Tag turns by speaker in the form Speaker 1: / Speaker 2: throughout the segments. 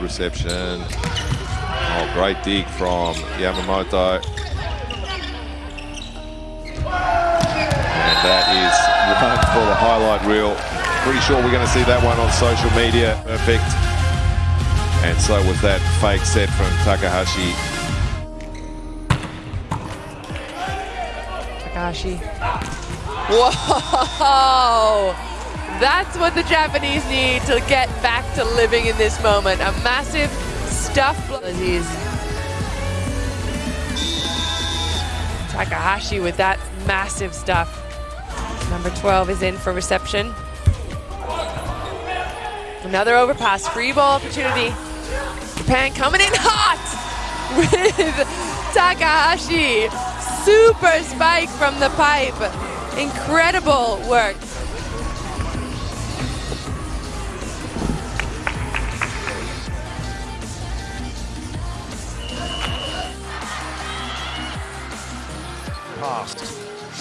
Speaker 1: Good reception. Oh, great dig from Yamamoto. And that is one for the highlight reel. Pretty sure we're going to see that one on social media. Perfect. And so was that fake set from Takahashi.
Speaker 2: Takahashi. Whoa! That's what the Japanese need to get back to living in this moment. A massive stuff. Takahashi with that massive stuff. Number 12 is in for reception. Another overpass, free ball opportunity. Japan coming in hot with Takahashi. Super spike from the pipe. Incredible work.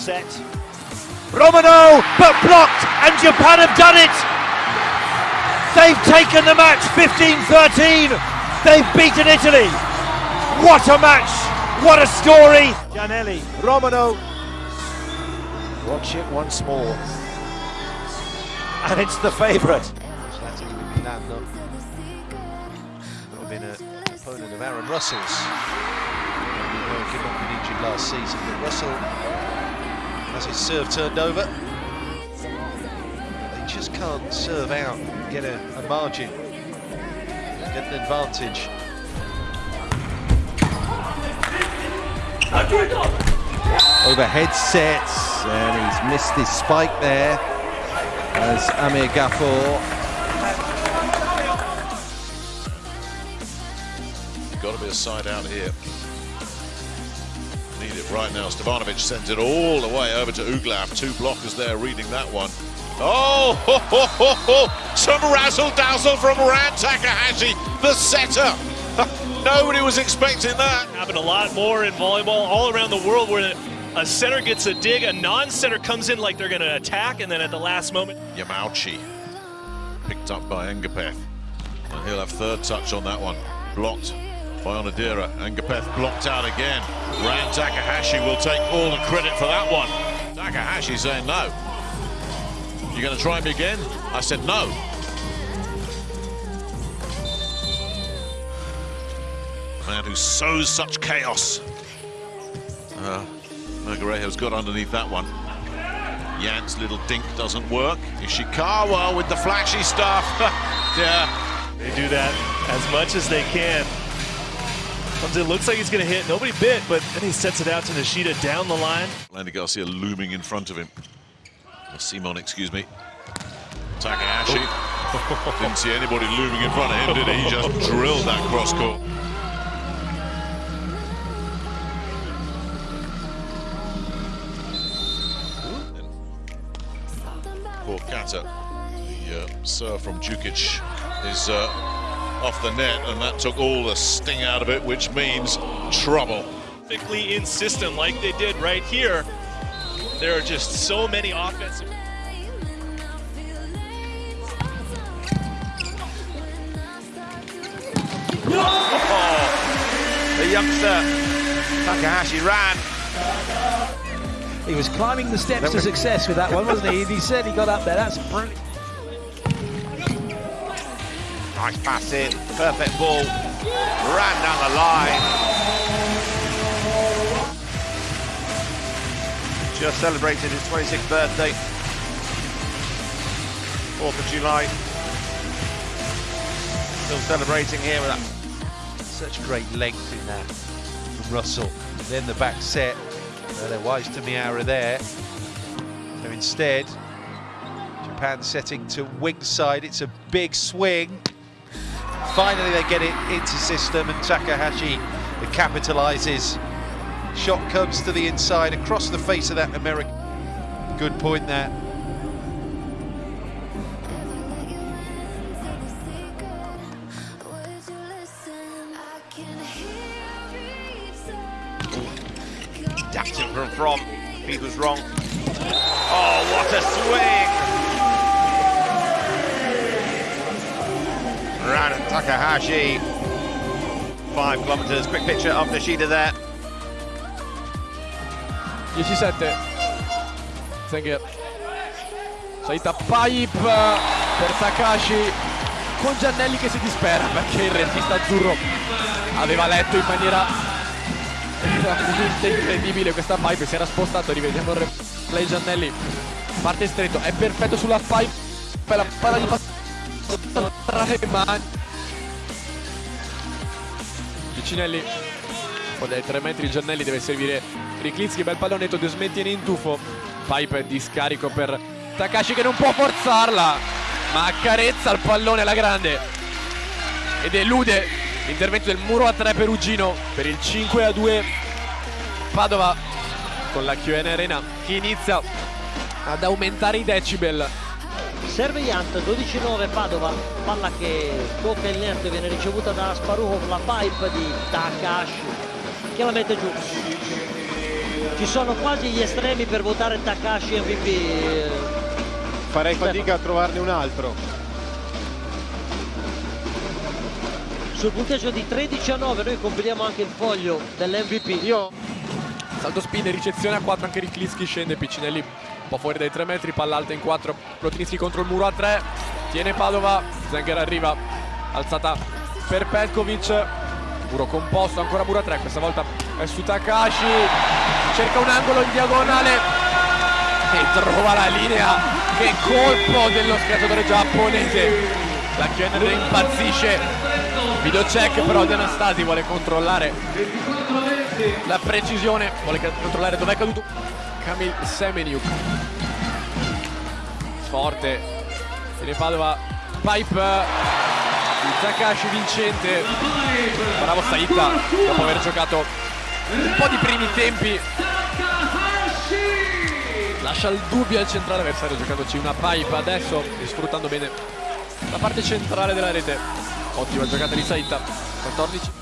Speaker 3: Set. Romano, but blocked, and Japan have done it! They've taken the match 15-13. They've beaten Italy. What a match! What a story! Giannelli, Romano. Watch it once more. And it's the favourite. Milano. Not been an opponent of Aaron Russell's. American not been injured last season, but Russell has his serve turned over. They just can't serve out and get a, a margin, get an advantage.
Speaker 4: Overhead sets, and he's missed his spike there as Amir Ghafour.
Speaker 5: Got to be a side out here. Right now. Stevanovic sends it all the way over to Uglav. Two blockers there reading that one. Oh, ho, ho, ho, ho. some razzle dazzle from Ran Takahashi, the setter. Nobody was expecting that.
Speaker 6: Happened a lot more in volleyball all around the world where a center gets a dig, a non-center comes in like they're going to attack, and then at the last moment.
Speaker 5: Yamauchi picked up by Ngapeth. And he'll have third touch on that one. Blocked by Onodera. Ngapeth blocked out again. Ran Takahashi will take all the credit for that one. Takahashi saying no. You're going to try me again? I said no. Man who sows such chaos. Uh, Mergarejo's got underneath that one. Yan's little dink doesn't work. Ishikawa with the flashy stuff. yeah.
Speaker 6: They do that as much as they can. Comes in, looks like he's going to hit. Nobody bit, but then he sets it out to Nishida down the line.
Speaker 5: Landy Garcia looming in front of him. Or Simon, excuse me. Takahashi. Didn't see anybody looming in front of him, did he? He just drilled that cross court. Poor Kata. The uh, serve from Djukic is uh, off the net, and that took all the sting out of it, which means trouble.
Speaker 6: Perfectly in system like they did right here. There are just so many offensive.
Speaker 3: Oh, the youngster Takahashi ran.
Speaker 7: He was climbing the steps to success with that one, wasn't he? He said he got up there. That's brilliant.
Speaker 3: Nice pass in, perfect ball, ran down the line. Just celebrated his 26th birthday, 4th of July. Still celebrating here with that.
Speaker 4: Such great length in that from Russell. Then the back set. Well, they're wise to Miura there. So instead, Japan setting to wing side. It's a big swing. Finally, they get it into system, and Takahashi capitalizes. Shot comes to the inside, across the face of that American. Good point there.
Speaker 3: Dapped from from. He was wrong. Oh, what a swing! And
Speaker 8: Takahashi. Five kilometers. Quick picture of Nishida there.
Speaker 9: 17 Zenger Saita pipe per Takashi con Giannelli che si dispera perché il regista azzurro aveva letto in maniera incredibile questa pipe si era spostato rivediamo il replay Giannelli parte stretto è perfetto sulla pipe la palla di passaggio tra le mani Vicinelli poi dai 3 metri Giannelli deve servire Riklinski, bel pallonetto, De Smettieni in tuffo Pipe di scarico per Takashi che non può forzarla ma accarezza il pallone alla grande. Ed elude l'intervento del muro a 3 perugino per il 5 a 2 Padova con la QN Arena che inizia ad aumentare i decibel
Speaker 10: Serve Yant, 12-9 Padova, palla che tocca il net, viene ricevuta da Sparuhov, la pipe di Takashi che la mette giù. Ci sono quasi gli estremi per votare Takashi MVP.
Speaker 11: Farei fatica a trovarne un altro.
Speaker 10: Sul punteggio di 13 a 9 noi compiliamo anche il foglio dell'MVP.
Speaker 9: Io salto spin e ricezione a 4 anche Riklinski scende Piccinelli po' fuori dai 3 metri, palla alta in 4 Plotinsky contro il muro a 3 tiene Padova, Zenger arriva alzata per Petkovic muro composto, ancora muro a 3 questa volta è su Takashi cerca un angolo in diagonale e trova la linea che colpo dello schiacciatore giapponese la Kenner impazzisce video check però De Anastasi vuole controllare la precisione vuole controllare dov'è caduto Kamil Semeniuk. Forte. Tiene Padova. Pipe. Takashi vincente. Bravo Saita dopo aver giocato un po' di primi tempi. Lascia il dubbio al centrale avversario giocandoci una pipe adesso e sfruttando bene la parte centrale della rete. Ottima giocata di Saita. 14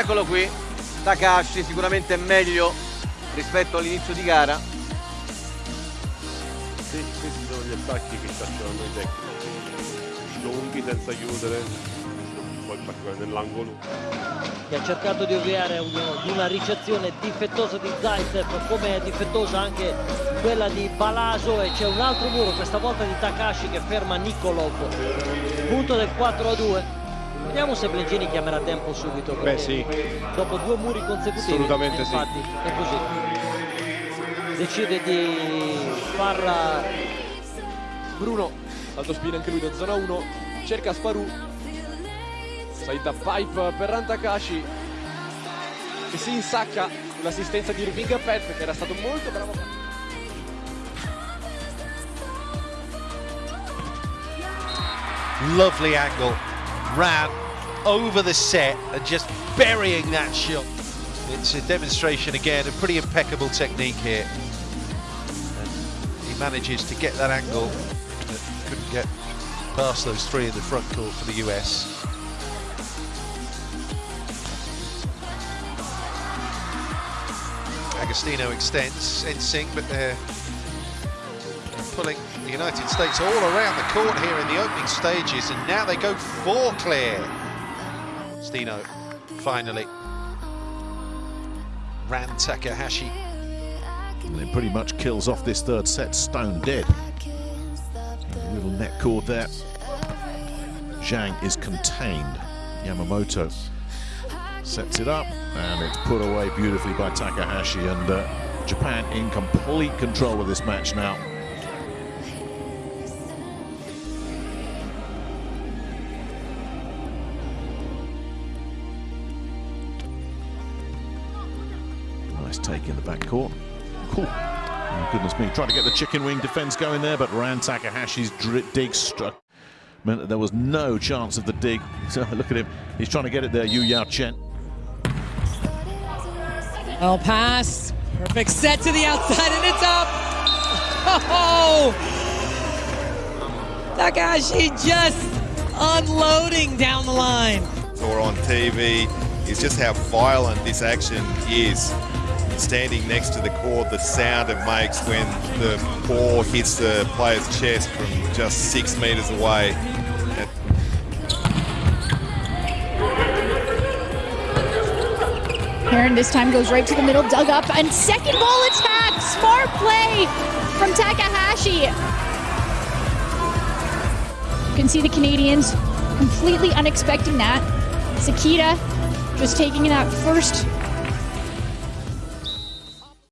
Speaker 12: Eccolo qui, Takashi sicuramente meglio rispetto all'inizio di gara.
Speaker 13: Sì, questi sono gli attacchi che cacciano i tecnici. Lunghi senza chiudere, poi particolare nell'angolo.
Speaker 10: Che ha cercato di ovviare a una ricezione difettosa di Zaitsev come è difettosa anche quella di Balaso e c'è un altro muro, questa volta di Takashi che ferma Nikolov. Punto del 4 a 2. Vediamo se Blengini chiamerà tempo subito.
Speaker 11: Beh sì.
Speaker 10: Dopo due muri consecutivi.
Speaker 11: Assolutamente sì.
Speaker 10: Infatti è così. Decide di far
Speaker 9: Bruno, alto spin anche lui da zona 1, cerca Sparu. Saita pipe per Rantakashi che si insacca l'assistenza di Irving Pet che era stato molto bravo.
Speaker 4: Lovely angle. Ran over the set and just burying that shot. It's a demonstration again, a pretty impeccable technique here. And he manages to get that angle, but couldn't get past those three in the front court for the US. Agostino extends in sync, but they're pulling United States all around the court here in the opening stages, and now they go four clear. Stino finally ran Takahashi.
Speaker 5: And it pretty much kills off this third set stone dead. A little net cord there. Zhang is contained. Yamamoto sets it up and it's put away beautifully by Takahashi and uh, Japan in complete control of this match now. Nice take in the back court. Cool. Oh, goodness me. Tried to get the chicken wing defense going there, but Ran Takahashi's dig struck. Meant that there was no chance of the dig. So look at him. He's trying to get it there, Yu Yao Chen.
Speaker 14: Oh, pass. Perfect set to the outside, and it's up. Oh! Takashi just unloading down the line.
Speaker 15: Or on TV is just how violent this action is.
Speaker 1: Standing next to the court, the sound it makes when the ball hits the player's chest from just six metres away.
Speaker 16: Heron this time goes right to the middle, dug up, and second ball attack. Smart play from Takahashi. You can see the Canadians completely unexpecting that. Sakita just taking that first